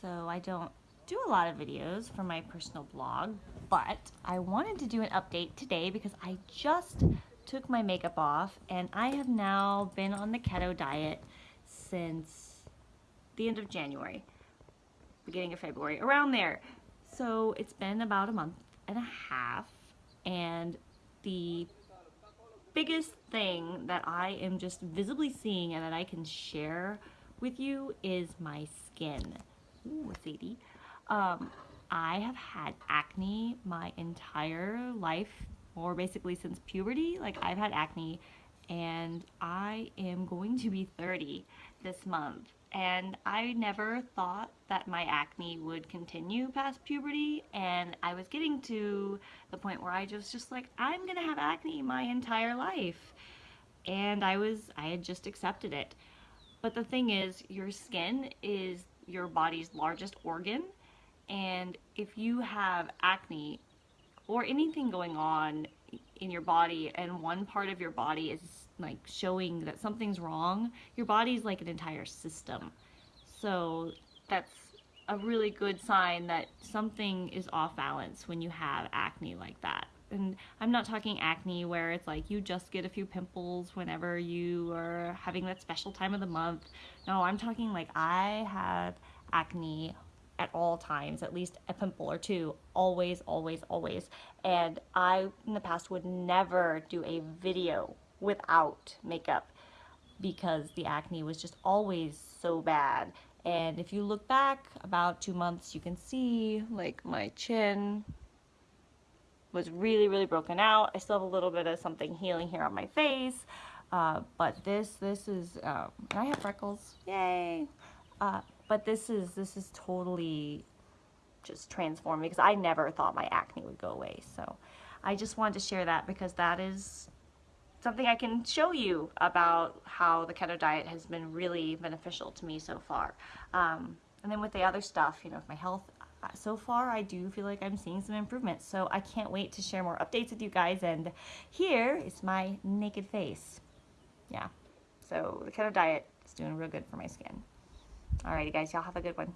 so I don't do a lot of videos for my personal blog, but I wanted to do an update today because I just took my makeup off and I have now been on the keto diet since the end of January, beginning of February, around there. So it's been about a month and a half and the biggest thing that I am just visibly seeing and that I can share with you is my skin. Ooh, Sadie. Um, I have had acne my entire life, or basically since puberty. Like I've had acne and I am going to be 30 this month and I never thought that my acne would continue past puberty and I was getting to the point where I just just like I'm gonna have acne my entire life and I was I had just accepted it but the thing is your skin is your body's largest organ and if you have acne or anything going on in your body and one part of your body is like showing that something's wrong, your body's like an entire system. So that's a really good sign that something is off balance when you have acne like that. And I'm not talking acne where it's like you just get a few pimples whenever you are having that special time of the month. No, I'm talking like I have acne at all times, at least a pimple or two, always, always, always. And I, in the past, would never do a video without makeup because the acne was just always so bad. And if you look back about two months, you can see like my chin was really, really broken out. I still have a little bit of something healing here on my face. Uh, but this, this is, um, I have freckles, yay. Uh, but this is, this is totally just transformed because I never thought my acne would go away. So I just wanted to share that because that is something I can show you about how the keto diet has been really beneficial to me so far. Um, and then with the other stuff, you know, with my health, uh, so far I do feel like I'm seeing some improvements. So I can't wait to share more updates with you guys. And here is my naked face. Yeah. So the keto diet is doing real good for my skin. Alrighty guys, y'all have a good one.